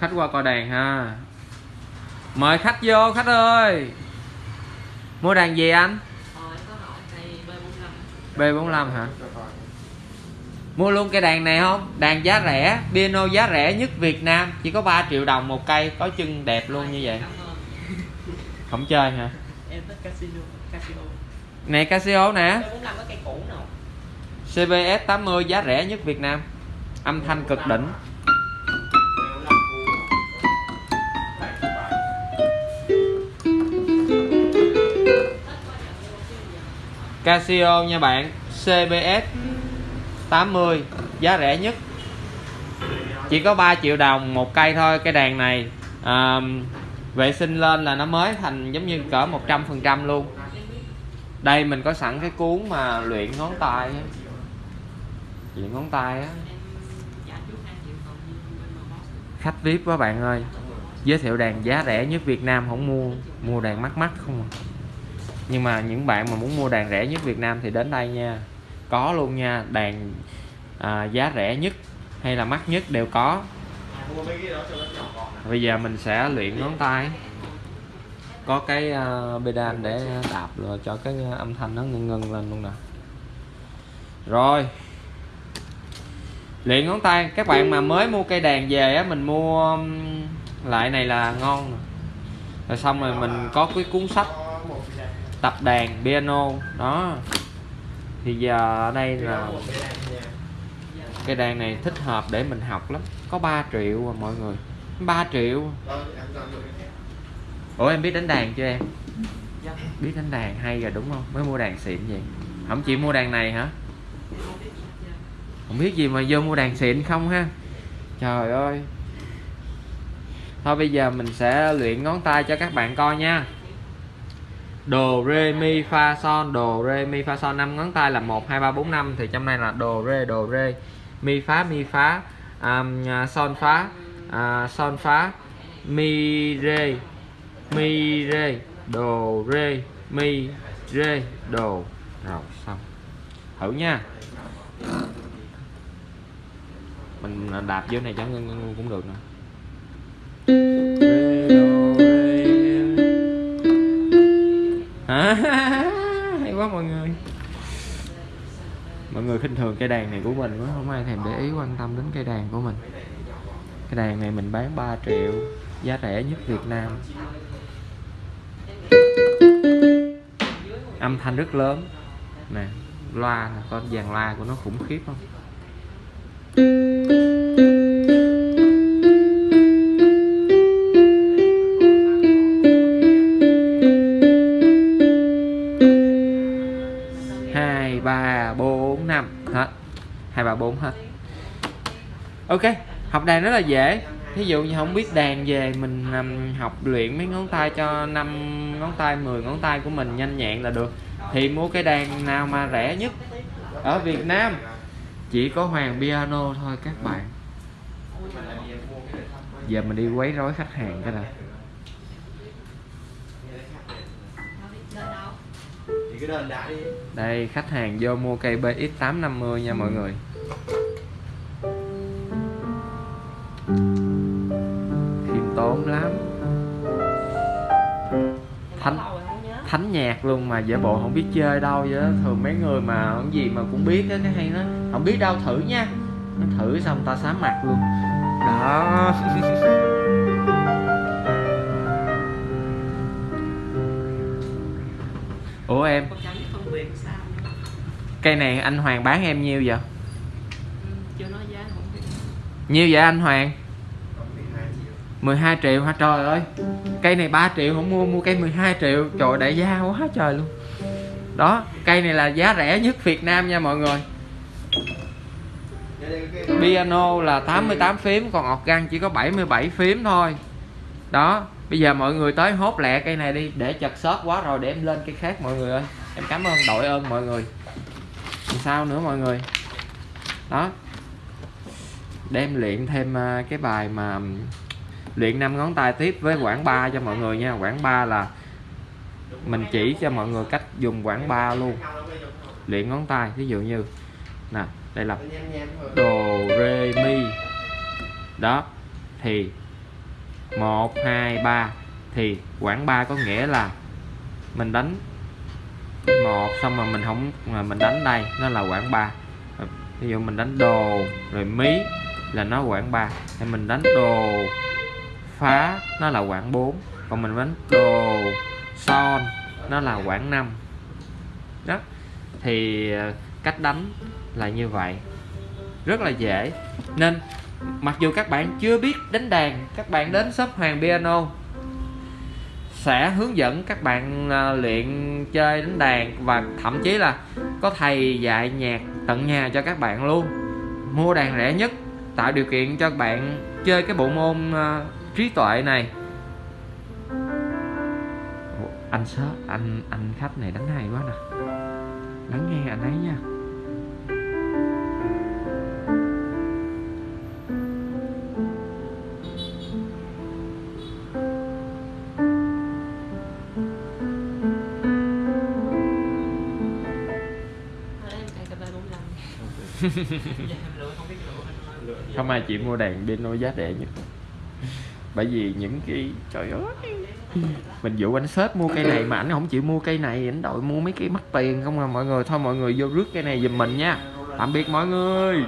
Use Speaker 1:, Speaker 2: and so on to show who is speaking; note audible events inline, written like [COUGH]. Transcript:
Speaker 1: khách qua coi đàn ha. Mời khách vô khách ơi. Mua đàn gì anh?
Speaker 2: B45
Speaker 1: B45 hả? Mua luôn cây đàn này không? Đàn giá rẻ piano giá rẻ nhất Việt Nam. Chỉ có 3 triệu đồng một cây có chân đẹp luôn như vậy. Không chơi hả?
Speaker 2: Em thích Casino Casio
Speaker 1: này Casio nè.
Speaker 2: B45 có cây cũ nào?
Speaker 1: CBS 80 giá rẻ nhất Việt Nam. Âm thanh cực đỉnh Casio nha bạn. CBS 80 giá rẻ nhất. Chỉ có 3 triệu đồng một cây thôi cái đàn này à, vệ sinh lên là nó mới thành giống như cỡ 100% luôn. Đây mình có sẵn cái cuốn mà luyện ngón tay luyện ngón tay á. Khách vip quá bạn ơi. Giới thiệu đàn giá rẻ nhất Việt Nam không mua mua đàn mắc mắc không à nhưng mà những bạn mà muốn mua đàn rẻ nhất Việt Nam thì đến đây nha. Có luôn nha đàn à, giá rẻ nhất hay là mắc nhất đều có. Bây giờ mình sẽ luyện ngón tay. Có cái uh, pedal để đạp rồi cho cái à, âm thanh nó ngưng ngưng lên luôn nè. Rồi. Luyện ngón tay. Các bạn mà mới mua cây đàn về á mình mua lại này là ngon rồi xong rồi mình có cái cuốn sách. Tập đàn piano đó. Thì giờ đây là
Speaker 3: cái đàn
Speaker 1: này thích hợp để mình học lắm. Có 3 triệu à mọi người. 3 triệu. Ủa em biết đánh đàn chưa em?
Speaker 2: Dạ.
Speaker 1: Biết đánh đàn hay rồi đúng không? Mới mua đàn xịn vậy. Không chịu mua đàn này hả?
Speaker 2: Không biết gì
Speaker 1: mà vô mua đàn xịn không ha? Trời ơi. Thôi bây giờ mình sẽ luyện ngón tay cho các bạn coi nha đồ rê mi fa son đồ rê mi fa son năm ngón tay là một hai ba bốn năm thì trong này là đồ rê đồ rê mi phá mi phá um, son phá à, son phá à, mi rê mi rê đồ rê mi rê đồ. Rồi xong. Thử nha. Mình à, đạp vô này cho ngân ngân cũng được nữa. [LAUGHS] hay quá mọi người. Mọi người khinh thường cây đàn này của mình quá, không ai thèm để ý quan tâm đến cây đàn của mình. Cái đàn này mình bán 3 triệu, giá rẻ nhất Việt Nam. Âm thanh rất lớn. Nè, loa con dàn loa của nó khủng khiếp không? Ok học đàn rất là dễ. Thí dụ như không biết đàn về mình um, học luyện mấy ngón tay cho năm ngón tay 10 ngón tay của mình nhanh nhẹn là được. Thì mua cái đàn nào mà rẻ nhất? Ở Việt Nam chỉ có Hoàng Piano thôi các bạn. Giờ mình đi quấy rối khách hàng cái này đây khách hàng vô mua cây BX850 nha mọi người tốn lắm. Thánh
Speaker 2: không
Speaker 1: thánh nhạc luôn mà giả bộ không biết chơi đâu vậy đó. thường mấy người mà không gì mà cũng biết á cái hay nó không biết đâu thử nha. Nó thử xong ta sám mặt luôn. Đó. [LAUGHS] Ủa em? Cây này anh Hoàng bán em nhiêu vậy?
Speaker 2: Ừ, Chưa nói giá không biết.
Speaker 1: Nhiêu vậy anh Hoàng?
Speaker 3: còn 12 triệu
Speaker 1: 12 triệu hả? Trời ơi, cây này 3 triệu, không mua mua cây 12 triệu. Trời, đại gia quá trời luôn. Đó, cây này là giá rẻ nhất Việt Nam nha mọi người. Piano là 88 phím, còn organ chỉ có 77 phím thôi. Đó, bây giờ mọi người tới hốt lẹ cây này đi, để chật xót quá rồi để em lên cây khác mọi người ơi. Em cảm ơn đội ơn mọi người. Làm sao nữa mọi người? Đó. Để em luyện thêm à, cái bài mà luyện năm ngón tay tiếp với quảng ba cho mọi người nha. Quảng ba là mình chỉ cho mọi người cách dùng quảng ba luôn. Luyện ngón tay ví dụ như, nè, đây là đồ rê mi. Đó, thì một, hai, ba, thì quảng 3 có nghĩa là mình đánh một, xong mà mình không, mà mình đánh đây, nó là quảng 3 ví dụ mình đánh đồ, rồi mí là nó quảng 3 thì mình đánh đồ phá, nó là quãng 4 còn mình đánh đồ son, nó là quãng 5 đó. Thì ờ, cách đánh là như vậy. Rất là dễ. Nên, mặc dù các bạn chưa biết đánh đàn, các bạn đến shop Hoàng Piano sẽ hướng dẫn các bạn ờ, luyện chơi đánh đàn và thậm chí là có thầy dạy nhạc tận nhà cho các bạn luôn. Mua đàn rẻ nhất, tạo điều kiện cho các bạn chơi cái bộ môn ờ, trí tuệ này. Ủa, anh sớ anh anh khách này đánh hay quá nè. Lắng nghe anh ấy nha.
Speaker 2: Ở đây em cài cà phê 45 em lựa
Speaker 1: không ai chịu mua đàn piano giá rẻ nhất bởi vì những cái trời ơi. Mình dụ anh sếp mua cây này mà ảnh không chịu mua cây này ảnh đội mua mấy cái mắc tiền không à. Mọi người thôi mọi người vô rước cây này giùm mình nha. Tạm biệt mọi người